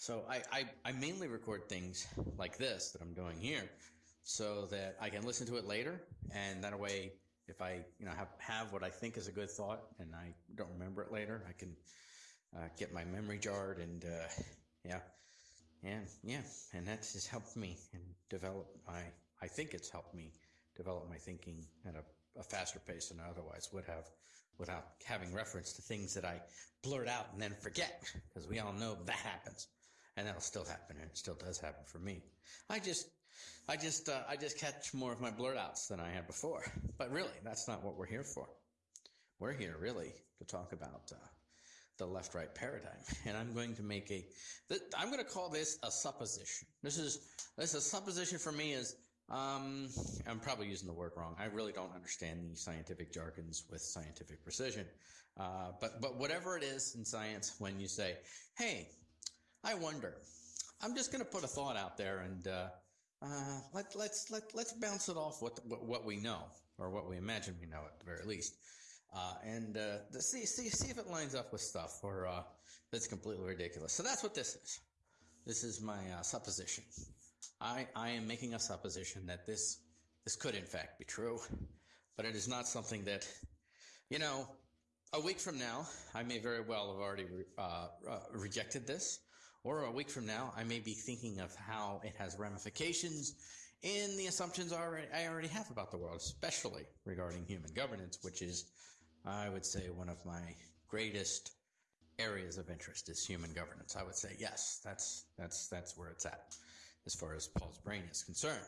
So I, I, I mainly record things like this that I'm doing here so that I can listen to it later. And that way, if I, you know, have, have what I think is a good thought and I don't remember it later, I can uh, get my memory jarred and, uh, yeah. And yeah, and that has helped me and develop my, I think it's helped me develop my thinking at a, a faster pace than I otherwise would have without having reference to things that I blurt out and then forget because we all know that happens and that'll still happen and it still does happen for me. I just, I just, uh, I just catch more of my blurt outs than I had before. But really, that's not what we're here for. We're here really to talk about, uh, the left-right paradigm. And I'm going to make a, I'm going to call this a supposition. This is, this is a supposition for me is, um, I'm probably using the word wrong. I really don't understand the scientific jargons with scientific precision. Uh, but, but whatever it is in science, when you say, Hey, I wonder, I'm just going to put a thought out there and, uh, uh, let, let's, let, let's bounce it off what, what, we know or what we imagine we know at the very least. Uh, and, uh, see, see, see if it lines up with stuff or, uh, that's completely ridiculous. So that's what this is. This is my, uh, supposition. I, I am making a supposition that this, this could in fact be true, but it is not something that, you know, a week from now, I may very well have already re, uh, uh, rejected this, or a week from now, I may be thinking of how it has ramifications in the assumptions I already, have about the world, especially regarding human governance, which is, I would say, one of my greatest areas of interest is human governance. I would say yes, that's that's that's where it's at as far as Paul's brain is concerned.